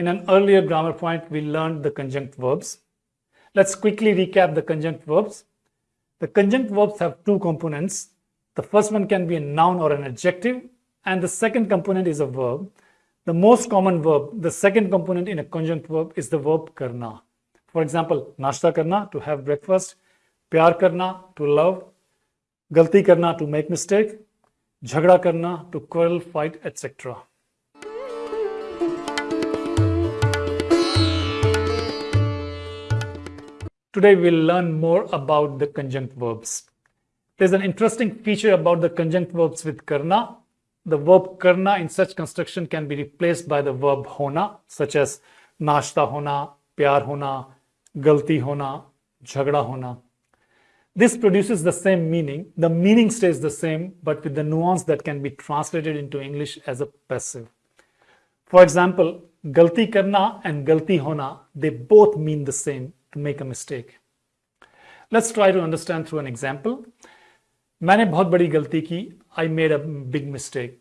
In an earlier grammar point, we learned the conjunct verbs. Let's quickly recap the conjunct verbs. The conjunct verbs have two components. The first one can be a noun or an adjective, and the second component is a verb. The most common verb, the second component in a conjunct verb is the verb karna. For example, nashta karna, to have breakfast, pyar karna, to love, galti karna, to make mistake, jhagda karna, to quarrel, fight, etc. Today we'll learn more about the conjunct verbs. There's an interesting feature about the conjunct verbs with karna. The verb karna in such construction can be replaced by the verb hona, such as nashta hona, pyar hona, galti hona, jhagda hona. This produces the same meaning. The meaning stays the same, but with the nuance that can be translated into English as a passive. For example, galti karna and galti hona, they both mean the same, to make a mistake. Let's try to understand through an example. मैंने बहुत बड़ी गलती की I made a big mistake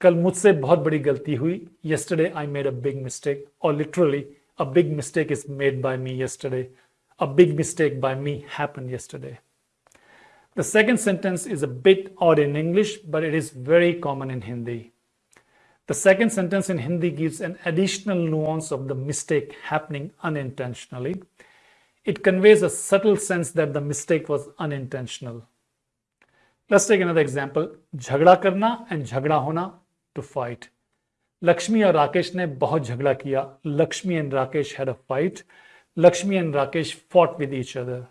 कल मुझसे बहुत बड़ी गलती हुई yesterday I made a big mistake or literally a big mistake is made by me yesterday a big mistake by me happened yesterday the second sentence is a bit odd in English but it is very common in Hindi the second sentence in Hindi gives an additional nuance of the mistake happening unintentionally it conveys a subtle sense that the mistake was unintentional. Let's take another example. Jhagda karna and jhagda hona to fight. Lakshmi और राकेश ने बहुत झगड़ा किया Lakshmi and Rakesh had a fight. Lakshmi and Rakesh fought with each other.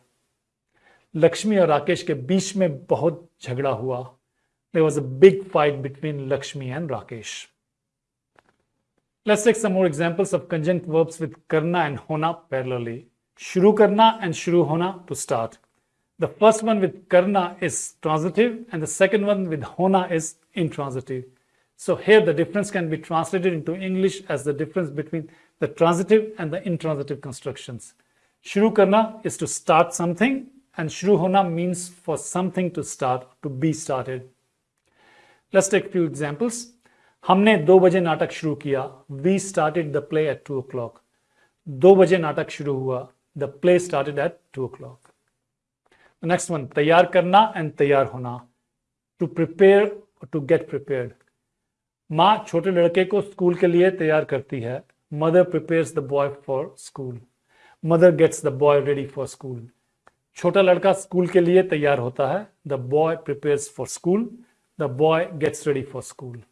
Lakshmi और राकेश के बीच में बहुत झगड़ा हुआ There was a big fight between Lakshmi and Rakesh. Let's take some more examples of conjunct verbs with karna and hona parallelly. Shuru karna and shuru hona to start. The first one with karna is transitive and the second one with hona is intransitive. So here the difference can be translated into English as the difference between the transitive and the intransitive constructions. Shuru karna is to start something and shuru hona means for something to start, to be started. Let's take a few examples. हमने दो बजे नाटक शुरू किया we started the play at two O clock दो बजे नाटक शुरू हुआ Play started at 2 o'clock. The next one, tayar karna and tayar hona. To prepare or to get prepared. माँ छोटे लड़के को स्कूल के लिए तैयार करती है mother prepares the boy for school mother gets the boy ready for school छोटा लड़का स्कूल के लिए तैयार होता है the boy prepares for school the boy gets ready for school